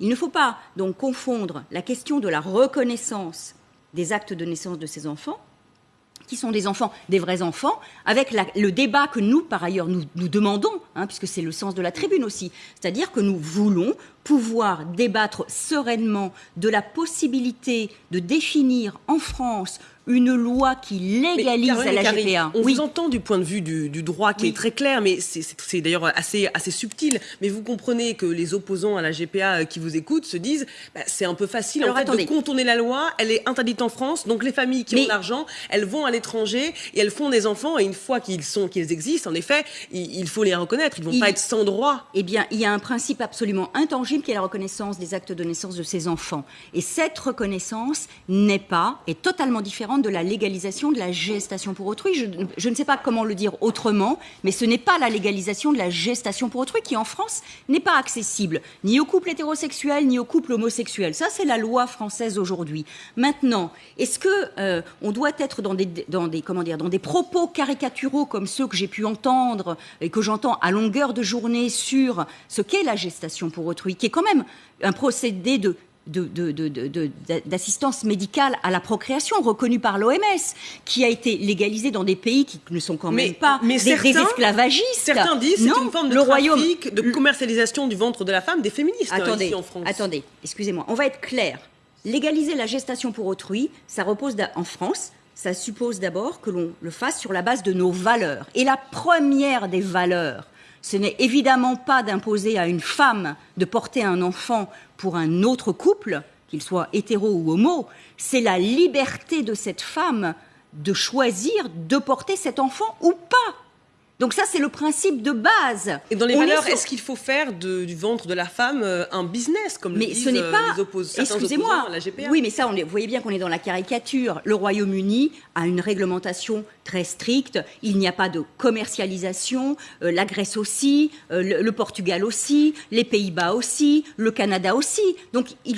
Il ne faut pas donc confondre la question de la reconnaissance des actes de naissance de ces enfants qui sont des enfants, des vrais enfants, avec le débat que nous, par ailleurs, nous, demandons, hein, puisque c'est le sens de la tribune aussi, c'est-à-dire que nous voulons pouvoir débattre sereinement de la possibilité de définir en France une loi qui légalise la GPA. On vous entend du point de vue du, droit qui est très clair, mais c'est d'ailleurs assez, assez subtil. Mais vous comprenez que les opposants à la GPA euh, qui vous écoutent se disent bah, c'est un peu facile en fait, de contourner la loi, elle est interdite en France, donc les familles qui ont de l'argent, elles vont à l'étranger et elles font des enfants, et une fois qu'ils sont qu'ils existent, en effet, il, faut les reconnaître, ils ne vont pas être sans droit. Eh bien, il y a un principe absolument intangible qui est la reconnaissance des actes de naissance de ces enfants. Et cette reconnaissance n'est pas, est totalement différente de la légalisation de la gestation pour autrui. Je, ne sais pas comment le dire autrement, mais ce n'est pas la légalisation de la gestation pour autrui qui, en France, n'est pas accessible ni aux couples hétérosexuels ni aux couples homosexuels. Ça, c'est la loi française aujourd'hui. Maintenant, est-ce que euh, on doit être dans des, dans des, comment dire, dans des propos caricaturaux comme ceux que j'ai pu entendre et que j'entends à longueur de journée sur ce qu'est la gestation pour autrui, qui est quand même un procédé de d'assistance médicale à la procréation reconnue par l'OMS, qui a été légalisée dans des pays qui ne sont quand même pas des, esclavagistes. Certains disent c'est une forme de le trafic, de commercialisation du ventre de la femme des féministes hein, attendez, ici en France. Attendez, excusez-moi, on va être clair. Légaliser la gestation pour autrui, ça repose en France, ça suppose d'abord que l'on le fasse sur la base de nos valeurs. Et la première des valeurs, ce n'est évidemment pas d'imposer à une femme de porter un enfant pour un autre couple, qu'il soit hétéro ou homo, c'est la liberté de cette femme de choisir de porter cet enfant ou pas. Donc ça, c'est le principe de base. Et dans les valeurs, est-ce qu'il faut faire du ventre de la femme euh, un business, comme mais le disent ce n'est euh, pas... les Excusez-moi. la GPA Oui, mais ça, on vous voyez bien qu'on est dans la caricature. Le Royaume-Uni a une réglementation très stricte. Il n'y a pas de commercialisation. Euh, la Grèce aussi, le, le, Portugal aussi, les Pays-Bas aussi, le Canada aussi. Donc il